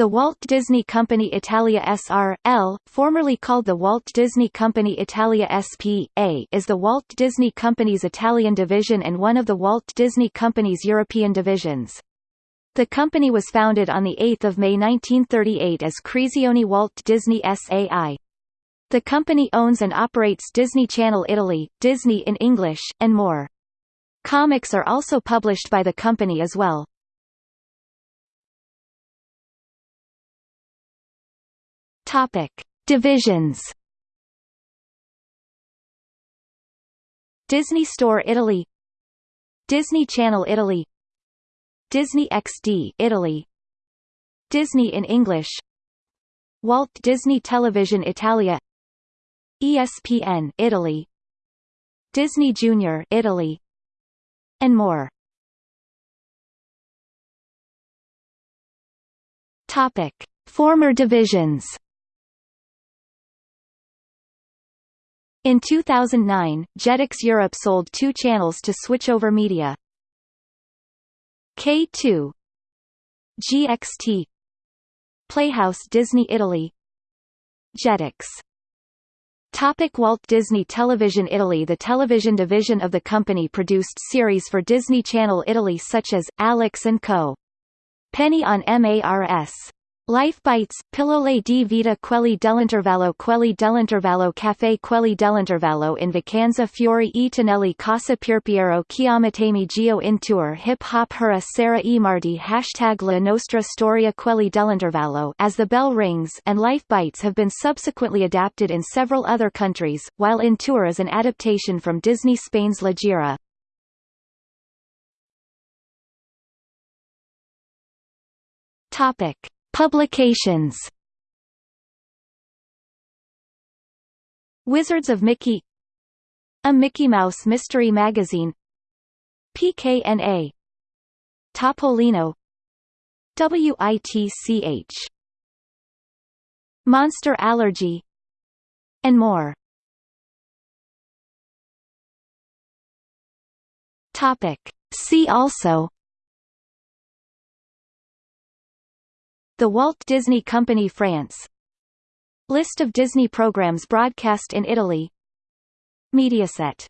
The Walt Disney Company Italia S.R.L., formerly called the Walt Disney Company Italia S.P.A., is the Walt Disney Company's Italian division and one of the Walt Disney Company's European divisions. The company was founded on 8 May 1938 as Creazione Walt Disney S.A.I. The company owns and operates Disney Channel Italy, Disney in English, and more. Comics are also published by the company as well. Topic: Divisions. Disney Store Italy Disney Channel Italy Disney XD Italy Disney in English Walt Disney Television Italia ESPN Italy Disney Junior Italy and more Topic Former divisions In 2009, Jetix Europe sold two channels to Switchover Media. K2 GXT Playhouse Disney Italy. Jetix. Topic Walt Disney Television Italy The television division of the company produced series for Disney Channel Italy such as, Alex & Co. Penny on MARS Life Bites, Pillole di vita quelli dell'intervallo quelli dell'intervallo caffè quelli dell'intervallo in vacanza fiori e tonelli casa Piero chiamatemi Giò in tour hip hop hura Sara e Marti hashtag la nostra storia quelli dell'intervallo as the bell rings and Life Bites have been subsequently adapted in several other countries, while in tour is an adaptation from Disney Spain's La Gira. Topic Publications. Wizards of Mickey. A Mickey Mouse Mystery Magazine. PKNA Topolino. WITCH Monster Allergy. And more. Topic. See also The Walt Disney Company France. List of Disney programs broadcast in Italy. Mediaset